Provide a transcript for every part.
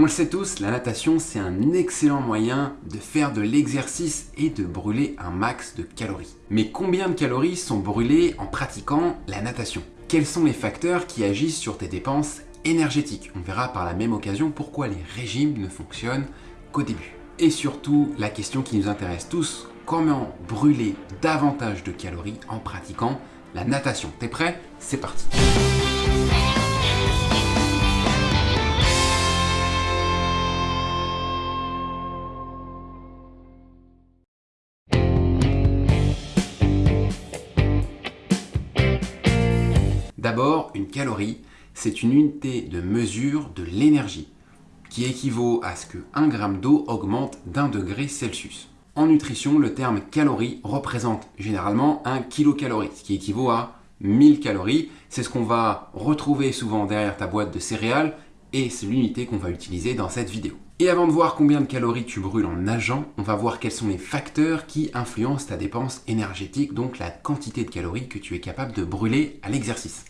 On le sait tous, la natation c'est un excellent moyen de faire de l'exercice et de brûler un max de calories. Mais combien de calories sont brûlées en pratiquant la natation? Quels sont les facteurs qui agissent sur tes dépenses énergétiques? On verra par la même occasion pourquoi les régimes ne fonctionnent qu'au début. Et surtout, la question qui nous intéresse tous, comment brûler davantage de calories en pratiquant la natation? T'es prêt? C'est parti D'abord, une calorie, c'est une unité de mesure de l'énergie qui équivaut à ce que 1 g d'eau augmente d'un degré Celsius. En nutrition, le terme calorie représente généralement 1 kilocalorie, ce qui équivaut à 1000 calories. C'est ce qu'on va retrouver souvent derrière ta boîte de céréales et c'est l'unité qu'on va utiliser dans cette vidéo. Et avant de voir combien de calories tu brûles en nageant, on va voir quels sont les facteurs qui influencent ta dépense énergétique, donc la quantité de calories que tu es capable de brûler à l'exercice.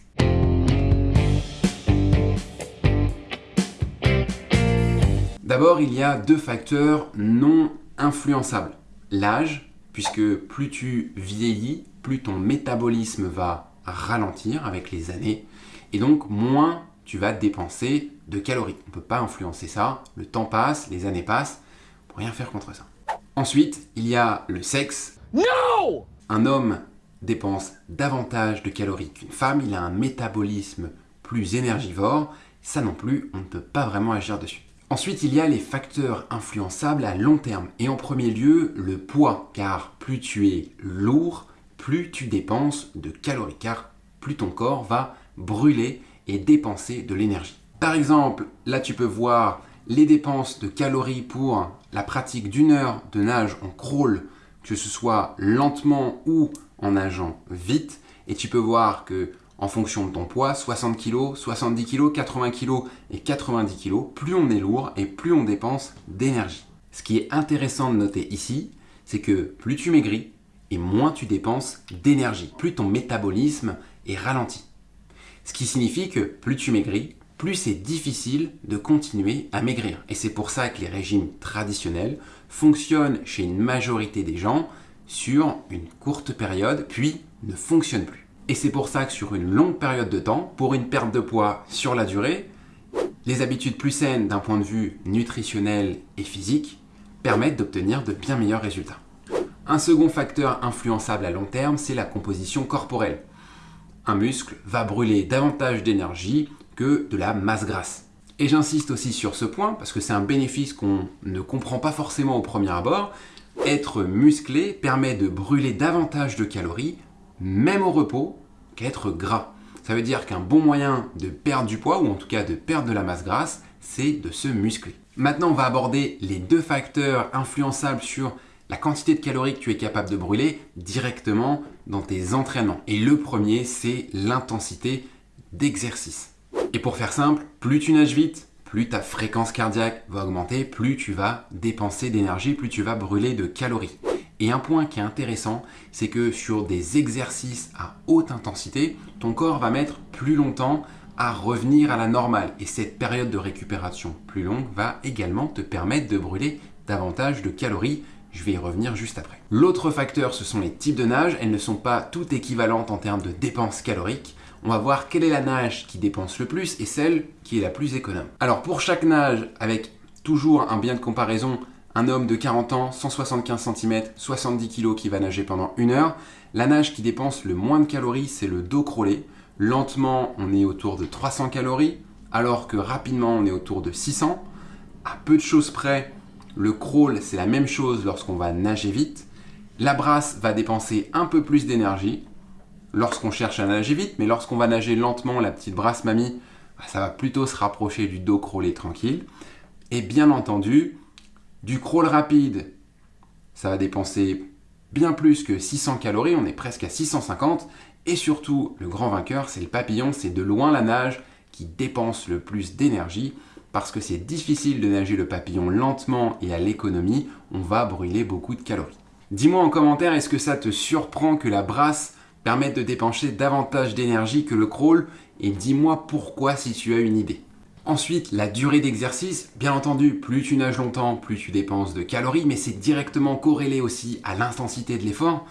D'abord, il y a deux facteurs non influençables. L'âge, puisque plus tu vieillis, plus ton métabolisme va ralentir avec les années, et donc moins tu vas dépenser de calories. On ne peut pas influencer ça, le temps passe, les années passent, pour rien faire contre ça. Ensuite, il y a le sexe. Non Un homme dépense davantage de calories qu'une femme, il a un métabolisme plus énergivore, ça non plus, on ne peut pas vraiment agir dessus. Ensuite, il y a les facteurs influençables à long terme. Et en premier lieu, le poids, car plus tu es lourd, plus tu dépenses de calories, car plus ton corps va brûler et dépenser de l'énergie. Par exemple, là tu peux voir les dépenses de calories pour la pratique d'une heure de nage en crawl, que ce soit lentement ou en nageant vite. Et tu peux voir que en fonction de ton poids, 60 kg, 70 kg, 80 kg et 90 kg, plus on est lourd et plus on dépense d'énergie. Ce qui est intéressant de noter ici, c'est que plus tu maigris et moins tu dépenses d'énergie, plus ton métabolisme est ralenti. Ce qui signifie que plus tu maigris, plus c'est difficile de continuer à maigrir. Et c'est pour ça que les régimes traditionnels fonctionnent chez une majorité des gens sur une courte période, puis ne fonctionnent plus. Et c'est pour ça que sur une longue période de temps, pour une perte de poids sur la durée, les habitudes plus saines d'un point de vue nutritionnel et physique permettent d'obtenir de bien meilleurs résultats. Un second facteur influençable à long terme, c'est la composition corporelle. Un muscle va brûler davantage d'énergie que de la masse grasse. Et j'insiste aussi sur ce point parce que c'est un bénéfice qu'on ne comprend pas forcément au premier abord. Être musclé permet de brûler davantage de calories, même au repos, qu'être gras. Ça veut dire qu'un bon moyen de perdre du poids, ou en tout cas de perdre de la masse grasse, c'est de se muscler. Maintenant, on va aborder les deux facteurs influençables sur la quantité de calories que tu es capable de brûler directement dans tes entraînements. Et le premier, c'est l'intensité d'exercice. Et pour faire simple, plus tu nages vite, plus ta fréquence cardiaque va augmenter, plus tu vas dépenser d'énergie, plus tu vas brûler de calories. Et un point qui est intéressant, c'est que sur des exercices à haute intensité, ton corps va mettre plus longtemps à revenir à la normale. Et cette période de récupération plus longue va également te permettre de brûler davantage de calories. Je vais y revenir juste après. L'autre facteur, ce sont les types de nage. Elles ne sont pas toutes équivalentes en termes de dépenses caloriques. On va voir quelle est la nage qui dépense le plus et celle qui est la plus économe. Alors pour chaque nage, avec toujours un bien de comparaison un homme de 40 ans, 175 cm, 70 kg qui va nager pendant une heure. La nage qui dépense le moins de calories, c'est le dos crawlé. Lentement, on est autour de 300 calories, alors que rapidement, on est autour de 600. À peu de choses près, le crawl, c'est la même chose lorsqu'on va nager vite. La brasse va dépenser un peu plus d'énergie lorsqu'on cherche à nager vite, mais lorsqu'on va nager lentement, la petite brasse mamie, bah, ça va plutôt se rapprocher du dos crawlé tranquille. Et bien entendu, du crawl rapide, ça va dépenser bien plus que 600 calories, on est presque à 650. Et surtout, le grand vainqueur, c'est le papillon, c'est de loin la nage qui dépense le plus d'énergie parce que c'est difficile de nager le papillon lentement et à l'économie, on va brûler beaucoup de calories. Dis-moi en commentaire, est-ce que ça te surprend que la brasse permette de dépenser davantage d'énergie que le crawl? Et dis-moi pourquoi si tu as une idée. Ensuite, la durée d'exercice. Bien entendu, plus tu nages longtemps, plus tu dépenses de calories, mais c'est directement corrélé aussi à l'intensité de l'effort.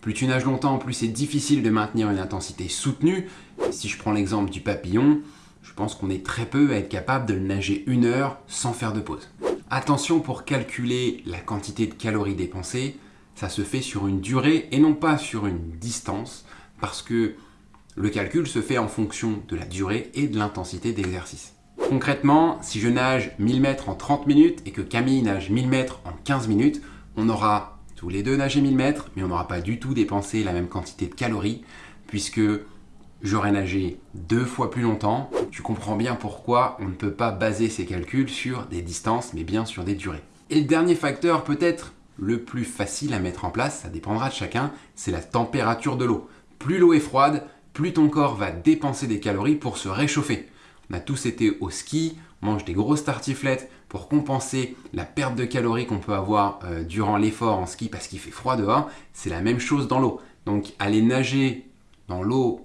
Plus tu nages longtemps, plus c'est difficile de maintenir une intensité soutenue. Si je prends l'exemple du papillon, je pense qu'on est très peu à être capable de nager une heure sans faire de pause. Attention pour calculer la quantité de calories dépensées, ça se fait sur une durée et non pas sur une distance, parce que le calcul se fait en fonction de la durée et de l'intensité d'exercice. Concrètement, si je nage 1000 mètres en 30 minutes et que Camille nage 1000 mètres en 15 minutes, on aura tous les deux nagé 1000 mètres, mais on n'aura pas du tout dépensé la même quantité de calories, puisque j'aurais nagé deux fois plus longtemps. Tu comprends bien pourquoi on ne peut pas baser ces calculs sur des distances, mais bien sur des durées. Et le dernier facteur, peut-être le plus facile à mettre en place, ça dépendra de chacun, c'est la température de l'eau. Plus l'eau est froide, plus ton corps va dépenser des calories pour se réchauffer. On a tous été au ski, on mange des grosses tartiflettes pour compenser la perte de calories qu'on peut avoir euh, durant l'effort en ski parce qu'il fait froid dehors. C'est la même chose dans l'eau. Donc aller nager dans l'eau,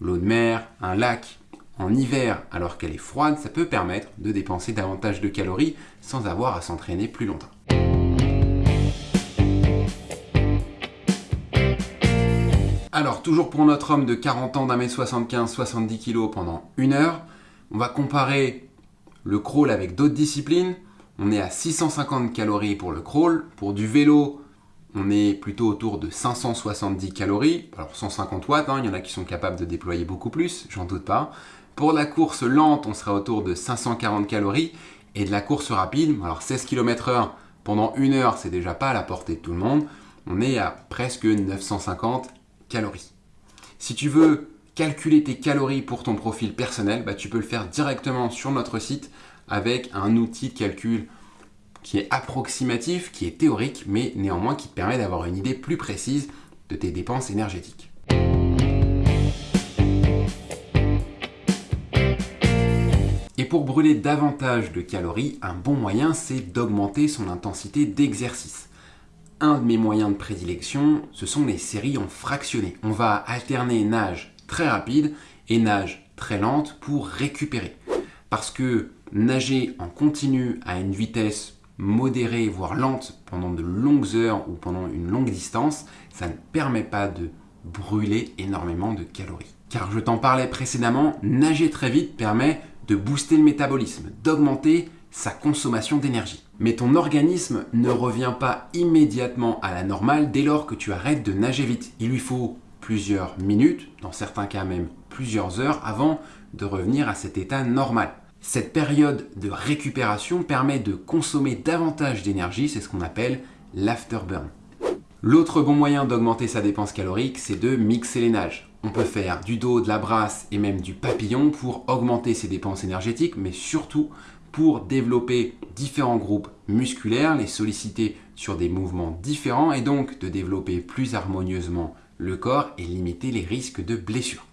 l'eau de mer, un lac, en hiver alors qu'elle est froide, ça peut permettre de dépenser davantage de calories sans avoir à s'entraîner plus longtemps. Alors, toujours pour notre homme de 40 ans, d'un mètre 75, 70 kg pendant une heure, on va comparer le crawl avec d'autres disciplines. On est à 650 calories pour le crawl. Pour du vélo, on est plutôt autour de 570 calories. Alors 150 watts, hein, il y en a qui sont capables de déployer beaucoup plus, j'en doute pas. Pour la course lente, on sera autour de 540 calories. Et de la course rapide, alors 16 km h pendant une heure, c'est déjà pas à la portée de tout le monde. On est à presque 950 calories. Si tu veux calculer tes calories pour ton profil personnel, bah, tu peux le faire directement sur notre site avec un outil de calcul qui est approximatif, qui est théorique, mais néanmoins qui te permet d'avoir une idée plus précise de tes dépenses énergétiques. Et pour brûler davantage de calories, un bon moyen, c'est d'augmenter son intensité d'exercice. Un de mes moyens de prédilection, ce sont les séries en fractionné. On va alterner nage rapide et nage très lente pour récupérer. Parce que nager en continu à une vitesse modérée, voire lente, pendant de longues heures ou pendant une longue distance, ça ne permet pas de brûler énormément de calories. Car je t'en parlais précédemment, nager très vite permet de booster le métabolisme, d'augmenter sa consommation d'énergie. Mais ton organisme ne revient pas immédiatement à la normale dès lors que tu arrêtes de nager vite. Il lui faut plusieurs minutes, dans certains cas même plusieurs heures, avant de revenir à cet état normal. Cette période de récupération permet de consommer davantage d'énergie, c'est ce qu'on appelle l'afterburn. L'autre bon moyen d'augmenter sa dépense calorique, c'est de mixer les nages. On peut faire du dos, de la brasse et même du papillon pour augmenter ses dépenses énergétiques, mais surtout pour développer différents groupes musculaires, les solliciter sur des mouvements différents et donc de développer plus harmonieusement le corps et limiter les risques de blessures.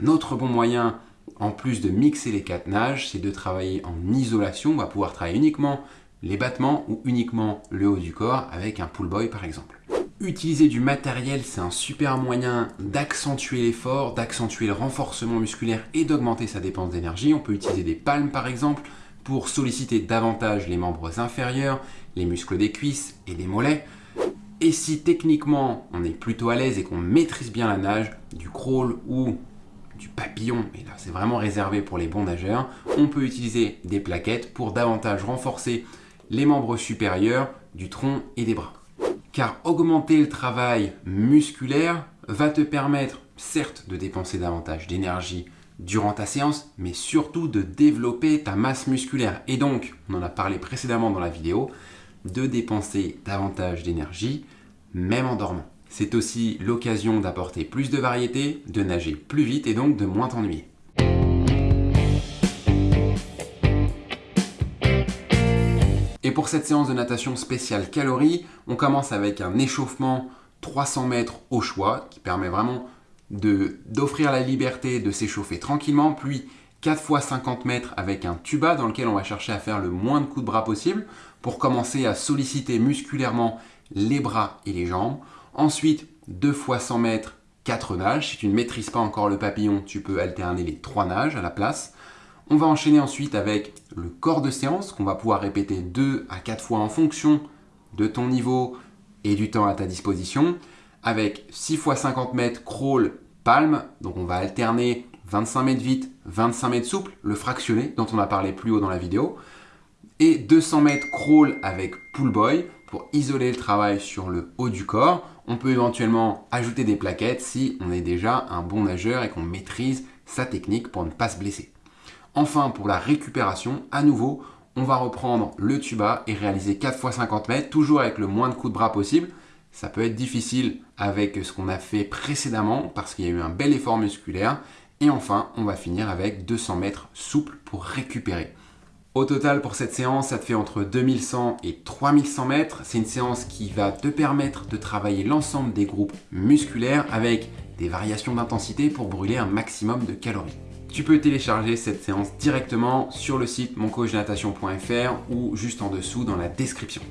Un autre bon moyen, en plus de mixer les quatre nages, c'est de travailler en isolation. On va pouvoir travailler uniquement les battements ou uniquement le haut du corps avec un pull boy par exemple. Utiliser du matériel, c'est un super moyen d'accentuer l'effort, d'accentuer le renforcement musculaire et d'augmenter sa dépense d'énergie. On peut utiliser des palmes par exemple pour solliciter davantage les membres inférieurs, les muscles des cuisses et des mollets. Et si techniquement on est plutôt à l'aise et qu'on maîtrise bien la nage, du crawl ou du papillon, mais là c'est vraiment réservé pour les bons nageurs, on peut utiliser des plaquettes pour davantage renforcer les membres supérieurs du tronc et des bras car augmenter le travail musculaire va te permettre certes de dépenser davantage d'énergie durant ta séance, mais surtout de développer ta masse musculaire. Et donc, on en a parlé précédemment dans la vidéo, de dépenser davantage d'énergie, même en dormant. C'est aussi l'occasion d'apporter plus de variété, de nager plus vite et donc de moins t'ennuyer. Et pour cette séance de natation spéciale calories, on commence avec un échauffement 300 mètres au choix, qui permet vraiment d'offrir la liberté de s'échauffer tranquillement, puis 4 fois 50 mètres avec un tuba dans lequel on va chercher à faire le moins de coups de bras possible pour commencer à solliciter musculairement les bras et les jambes. Ensuite, 2 fois 100 mètres, 4 nages. Si tu ne maîtrises pas encore le papillon, tu peux alterner les 3 nages à la place. On va enchaîner ensuite avec le corps de séance qu'on va pouvoir répéter 2 à 4 fois en fonction de ton niveau et du temps à ta disposition. Avec 6 x 50 mètres crawl palme, donc on va alterner 25 mètres vite, 25 mètres souple, le fractionné dont on a parlé plus haut dans la vidéo, et 200 mètres crawl avec pull boy pour isoler le travail sur le haut du corps. On peut éventuellement ajouter des plaquettes si on est déjà un bon nageur et qu'on maîtrise sa technique pour ne pas se blesser. Enfin, pour la récupération, à nouveau, on va reprendre le tuba et réaliser 4 x 50 mètres, toujours avec le moins de coups de bras possible. Ça peut être difficile avec ce qu'on a fait précédemment parce qu'il y a eu un bel effort musculaire. Et enfin, on va finir avec 200 mètres souples pour récupérer. Au total, pour cette séance, ça te fait entre 2100 et 3100 mètres. C'est une séance qui va te permettre de travailler l'ensemble des groupes musculaires avec des variations d'intensité pour brûler un maximum de calories. Tu peux télécharger cette séance directement sur le site moncoachnatation.fr ou juste en dessous dans la description.